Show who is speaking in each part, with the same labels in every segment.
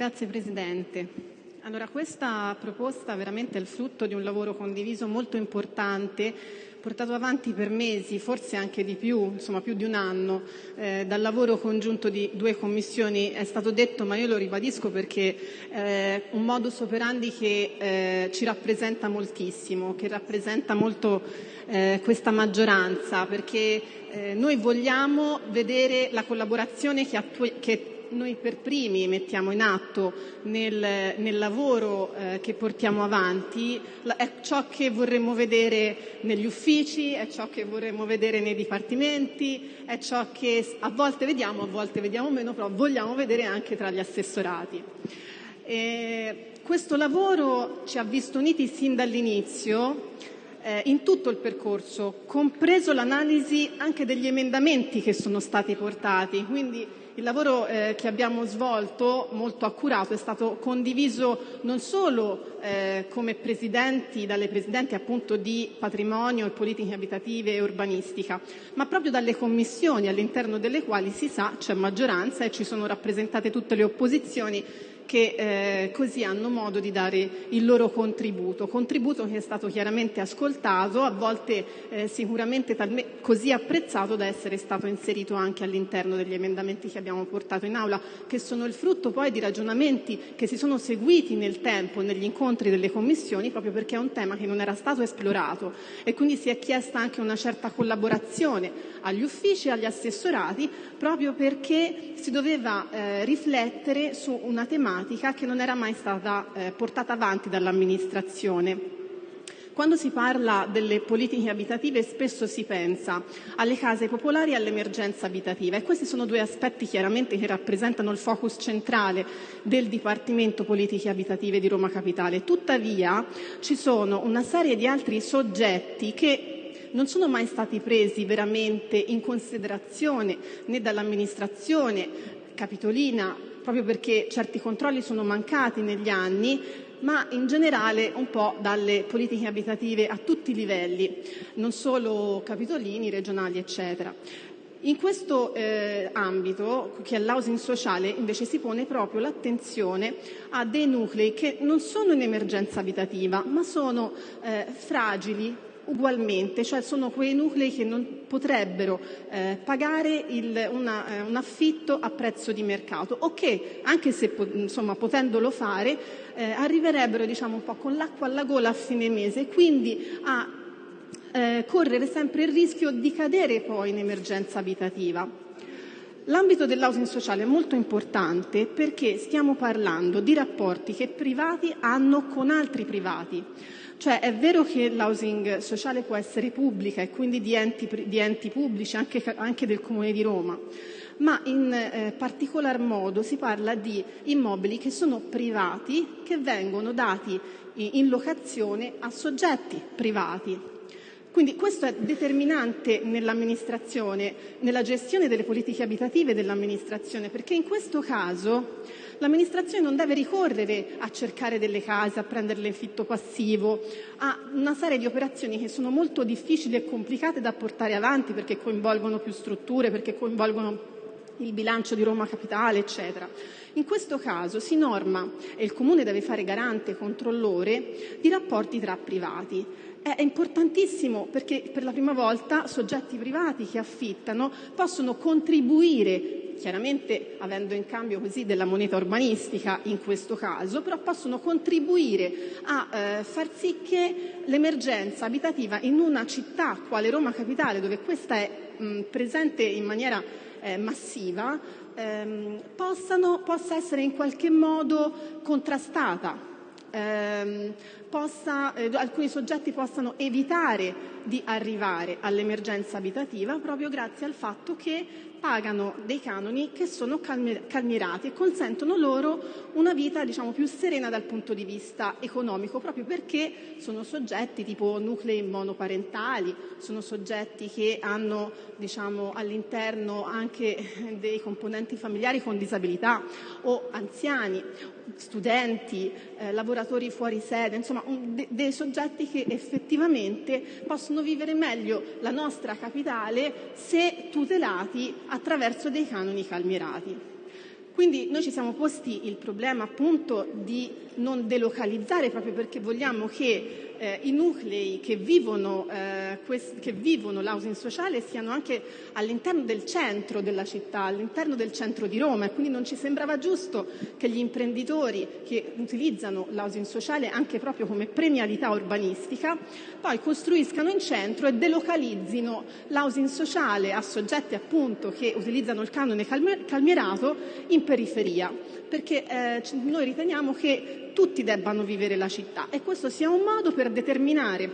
Speaker 1: Grazie Presidente. Allora, questa proposta veramente è il frutto di un lavoro condiviso molto importante, portato avanti per mesi, forse anche di più, insomma più di un anno, eh, dal lavoro congiunto di due commissioni. È stato detto, ma io lo ribadisco perché eh, un modus operandi che eh, ci rappresenta moltissimo, che rappresenta molto eh, questa maggioranza, perché eh, noi vogliamo vedere la collaborazione che, attu- che noi per primi mettiamo in atto nel, nel lavoro eh, che portiamo avanti è ciò che vorremmo vedere negli uffici, è ciò che vorremmo vedere nei dipartimenti, è ciò che a volte vediamo, a volte vediamo meno, però vogliamo vedere anche tra gli assessorati. E questo lavoro ci ha visto uniti sin dall'inizio eh, in tutto il percorso, compreso l'analisi anche degli emendamenti che sono stati portati. Quindi il lavoro eh, che abbiamo svolto, molto accurato, è stato condiviso non solo eh, come presidenti, dalle presidenti appunto di patrimonio e politiche abitative e urbanistica, ma proprio dalle commissioni all'interno delle quali si sa c'è maggioranza e ci sono rappresentate tutte le opposizioni che eh, così hanno modo di dare il loro contributo, contributo che è stato chiaramente ascoltato, a volte eh, sicuramente così apprezzato da essere stato inserito anche all'interno degli emendamenti che abbiamo portato in aula, che sono il frutto poi di ragionamenti che si sono seguiti nel tempo negli incontri delle commissioni, proprio perché è un tema che non era stato esplorato. E quindi si è chiesta anche una certa collaborazione agli uffici e agli assessorati, proprio perché si doveva eh, riflettere su una tematica problematica che non era mai stata eh, portata avanti dall'amministrazione. Quando si parla delle politiche abitative spesso si pensa alle case popolari e all'emergenza abitativa e questi sono due aspetti chiaramente che rappresentano il focus centrale del Dipartimento Politiche Abitative di Roma Capitale. Tuttavia ci sono una serie di altri soggetti che non sono mai stati presi veramente in considerazione né dall'amministrazione capitolina proprio perché certi controlli sono mancati negli anni, ma in generale un po' dalle politiche abitative a tutti i livelli, non solo capitolini, regionali, eccetera. In questo eh, ambito, che è l'housing sociale, invece si pone proprio l'attenzione a dei nuclei che non sono in emergenza abitativa, ma sono eh, fragili, ugualmente, cioè sono quei nuclei che non potrebbero eh, pagare il, una, eh, un affitto a prezzo di mercato o che, anche se insomma, potendolo fare, eh, arriverebbero diciamo, un po' con l'acqua alla gola a fine mese, quindi a eh, correre sempre il rischio di cadere poi in emergenza abitativa. L'ambito dell'housing sociale è molto importante perché stiamo parlando di rapporti che privati hanno con altri privati. Cioè è vero che l'housing sociale può essere pubblica e quindi di enti, di enti pubblici, anche, anche, del Comune di Roma, ma in eh, particolar modo si parla di immobili che sono privati, che vengono dati in locazione a soggetti privati. Quindi questo è determinante nell'amministrazione, nella gestione delle politiche abitative dell'amministrazione, perché in questo caso l'amministrazione non deve ricorrere a cercare delle case, a prenderle in fitto passivo, a una serie di operazioni che sono molto difficili e complicate da portare avanti perché coinvolgono più strutture, perché coinvolgono il bilancio di Roma Capitale, eccetera. In questo caso si norma, e il Comune deve fare garante controllore, di rapporti tra privati. È importantissimo perché per la prima volta soggetti privati che affittano possono contribuire chiaramente avendo in cambio così della moneta urbanistica in questo caso, però possono contribuire a eh, far sì che l'emergenza abitativa in una città quale Roma Capitale, dove questa è mh, presente in maniera eh, massiva, ehm, possano, possa essere in qualche modo contrastata. Ehm, possa, eh, alcuni soggetti possano evitare di arrivare all'emergenza abitativa proprio grazie al fatto che pagano dei canoni che sono calmierati e consentono loro una vita diciamo, più serena dal punto di vista economico, proprio perché sono soggetti tipo nuclei monoparentali, sono soggetti che hanno diciamo, all'interno anche dei componenti familiari con disabilità o anziani, studenti, eh, lavoratori fuori sede, insomma un, de, dei soggetti che effettivamente possono vivere meglio la nostra capitale se tutelati attraverso dei canoni calmierati. Quindi noi ci siamo posti il problema appunto di non delocalizzare proprio perché vogliamo che eh, i nuclei che vivono, eh, che vivono l'housing sociale siano anche all'interno del centro della città, all'interno del centro di Roma. E quindi non ci sembrava giusto che gli imprenditori che utilizzano l'housing sociale anche proprio come premialità urbanistica poi costruiscano in centro e delocalizzino l'housing sociale a soggetti appunto che utilizzano il canone calmierato in periferia perché eh, noi riteniamo che tutti debbano vivere la città e questo sia un modo per determinare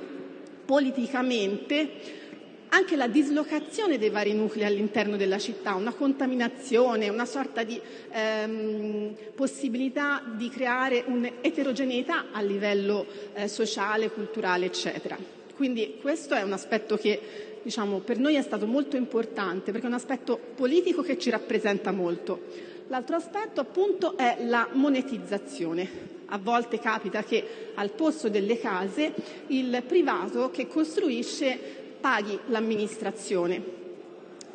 Speaker 1: politicamente anche la dislocazione dei vari nuclei all'interno della città, una contaminazione, una sorta di ehm, possibilità di creare un'eterogeneità a livello eh, sociale, culturale, eccetera. Quindi questo è un aspetto che diciamo, per noi è stato molto importante perché è un aspetto politico che ci rappresenta molto. L'altro aspetto è la monetizzazione. A volte capita che al posto delle case il privato che costruisce paghi l'amministrazione.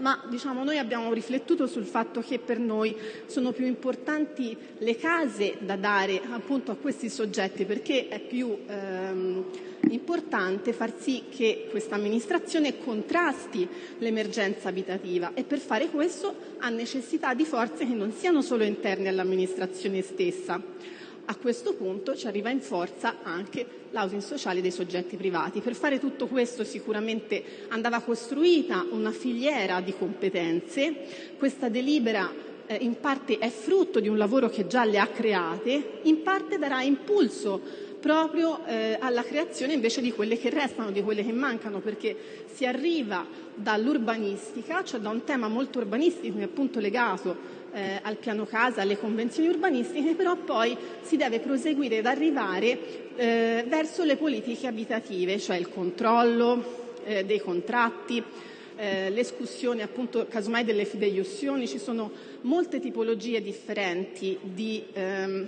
Speaker 1: Ma diciamo, noi abbiamo riflettuto sul fatto che per noi sono più importanti le case da dare appunto a questi soggetti perché è più ehm, importante far sì che questa amministrazione contrasti l'emergenza abitativa e per fare questo ha necessità di forze che non siano solo interne all'amministrazione stessa. A questo punto ci arriva in forza anche l'housing sociale dei soggetti privati. Per fare tutto questo sicuramente andava costruita una filiera di competenze. Questa delibera eh, in parte è frutto di un lavoro che già le ha create, in parte darà impulso proprio eh, alla creazione invece di quelle che restano, di quelle che mancano, perché si arriva dall'urbanistica, cioè da un tema molto urbanistico che è appunto legato eh, al piano casa, alle convenzioni urbanistiche, però poi si deve proseguire ed arrivare eh, verso le politiche abitative, cioè il controllo eh, dei contratti, eh, l'escussione appunto casomai delle fideiussioni, ci sono molte tipologie differenti di ehm,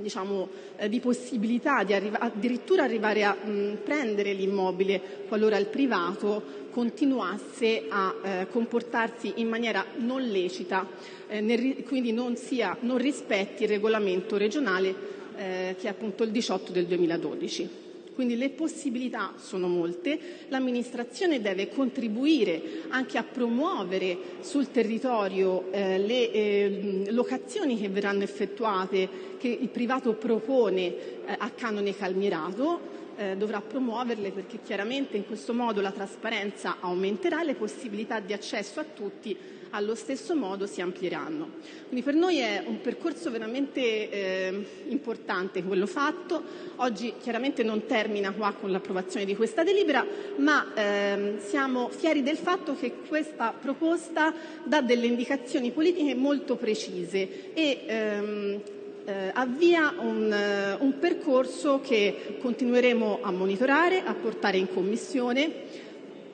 Speaker 1: diciamo, eh, di possibilità di arriva- addirittura arrivare a mh, prendere l'immobile qualora il privato continuasse a eh, comportarsi in maniera non lecita, eh, nel, quindi non, sia, non, rispetti il regolamento regionale eh, che è appunto il 18 del 2012. Quindi le possibilità sono molte, l'amministrazione deve contribuire anche a promuovere sul territorio eh, le eh, locazioni che verranno effettuate, che il privato propone eh, a canone calmierato, eh, dovrà promuoverle perché chiaramente in questo modo la trasparenza aumenterà e le possibilità di accesso a tutti allo stesso modo si amplieranno. Quindi per noi è un percorso veramente eh, importante quello fatto. Oggi chiaramente non termina qua con l'approvazione di questa delibera, ma ehm, siamo fieri del fatto che questa proposta dà delle indicazioni politiche molto precise e ehm, eh, avvia un, eh, un percorso che continueremo a monitorare, a portare in Commissione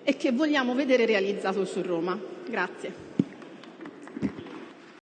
Speaker 1: e che vogliamo vedere realizzato su Roma. Grazie.